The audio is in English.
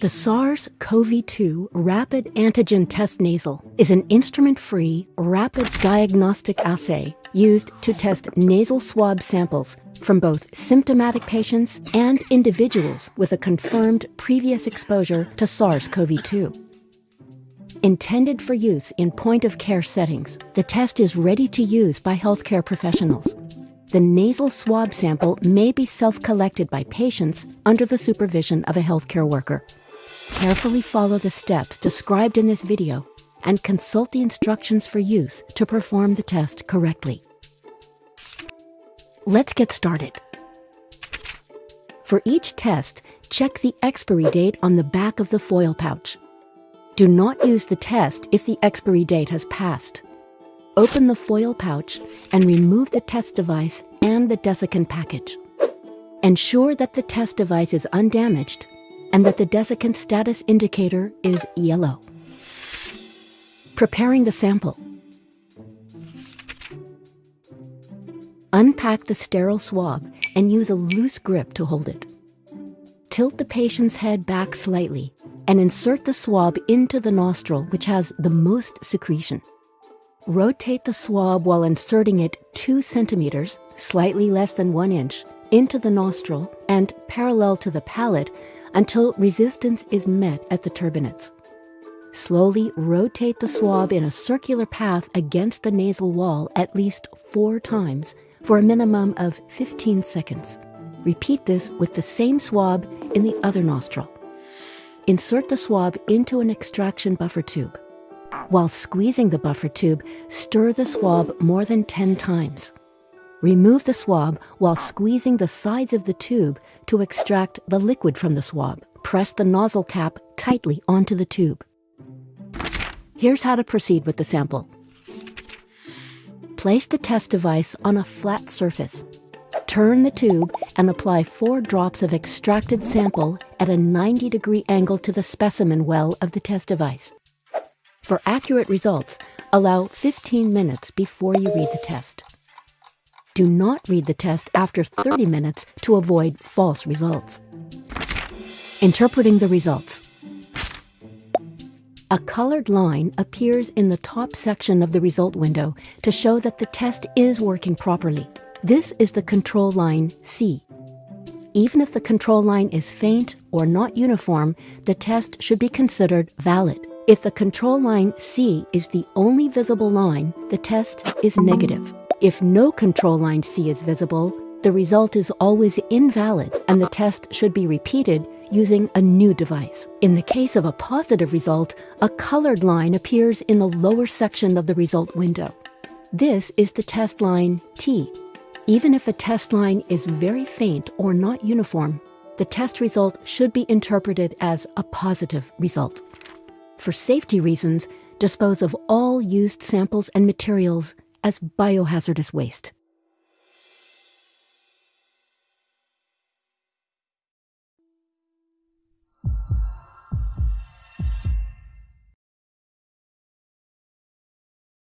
The SARS-CoV-2 Rapid Antigen Test Nasal is an instrument-free, rapid diagnostic assay used to test nasal swab samples from both symptomatic patients and individuals with a confirmed previous exposure to SARS-CoV-2. Intended for use in point-of-care settings, the test is ready to use by healthcare professionals. The nasal swab sample may be self-collected by patients under the supervision of a healthcare worker. Carefully follow the steps described in this video and consult the instructions for use to perform the test correctly. Let's get started. For each test, check the expiry date on the back of the foil pouch. Do not use the test if the expiry date has passed. Open the foil pouch and remove the test device and the desiccant package. Ensure that the test device is undamaged and that the desiccant status indicator is yellow. Preparing the sample. Unpack the sterile swab and use a loose grip to hold it. Tilt the patient's head back slightly and insert the swab into the nostril, which has the most secretion. Rotate the swab while inserting it 2 centimeters, slightly less than 1 inch, into the nostril and parallel to the palate until resistance is met at the turbinates. Slowly rotate the swab in a circular path against the nasal wall at least four times for a minimum of 15 seconds. Repeat this with the same swab in the other nostril. Insert the swab into an extraction buffer tube. While squeezing the buffer tube, stir the swab more than 10 times. Remove the swab while squeezing the sides of the tube to extract the liquid from the swab. Press the nozzle cap tightly onto the tube. Here's how to proceed with the sample. Place the test device on a flat surface. Turn the tube and apply four drops of extracted sample at a 90 degree angle to the specimen well of the test device. For accurate results, allow 15 minutes before you read the test. Do not read the test after 30 minutes to avoid false results. Interpreting the results. A colored line appears in the top section of the result window to show that the test is working properly. This is the control line C. Even if the control line is faint or not uniform, the test should be considered valid. If the control line C is the only visible line, the test is negative. If no control line C is visible, the result is always invalid and the test should be repeated using a new device. In the case of a positive result, a colored line appears in the lower section of the result window. This is the test line T. Even if a test line is very faint or not uniform, the test result should be interpreted as a positive result. For safety reasons, dispose of all used samples and materials as biohazardous waste.